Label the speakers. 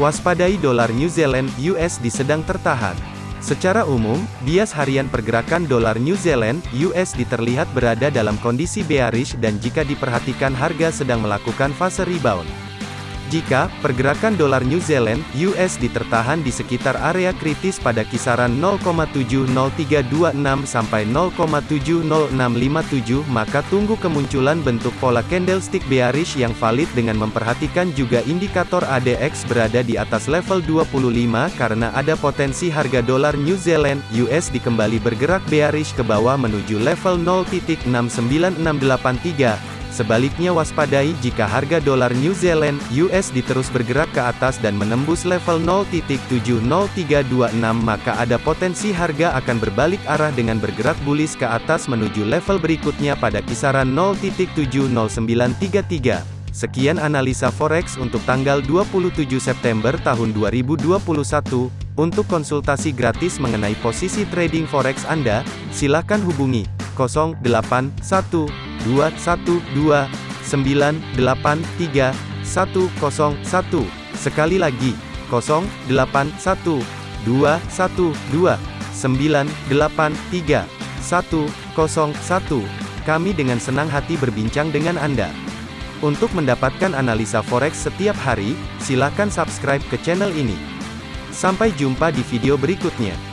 Speaker 1: Waspadai dolar New Zealand USD sedang tertahan. Secara umum, bias harian pergerakan dolar New Zealand USD terlihat berada dalam kondisi bearish dan jika diperhatikan harga sedang melakukan fase rebound. Jika pergerakan dolar New Zealand (USD) tertahan di sekitar area kritis pada kisaran 0,70326 sampai 0,70657, maka tunggu kemunculan bentuk pola candlestick bearish yang valid dengan memperhatikan juga indikator ADX berada di atas level 25 karena ada potensi harga dolar New Zealand (USD) kembali bergerak bearish ke bawah menuju level 0.69683 Sebaliknya waspadai jika harga dolar New Zealand USD terus bergerak ke atas dan menembus level 0.70326 maka ada potensi harga akan berbalik arah dengan bergerak bullish ke atas menuju level berikutnya pada kisaran 0.70933. Sekian analisa forex untuk tanggal 27 September tahun 2021. Untuk konsultasi gratis mengenai posisi trading forex Anda, silakan hubungi 081 212 983 101. Sekali lagi, 081 212 983 101. Kami dengan senang hati berbincang dengan Anda. Untuk mendapatkan analisa forex setiap hari, silakan subscribe ke channel ini. Sampai jumpa di video berikutnya.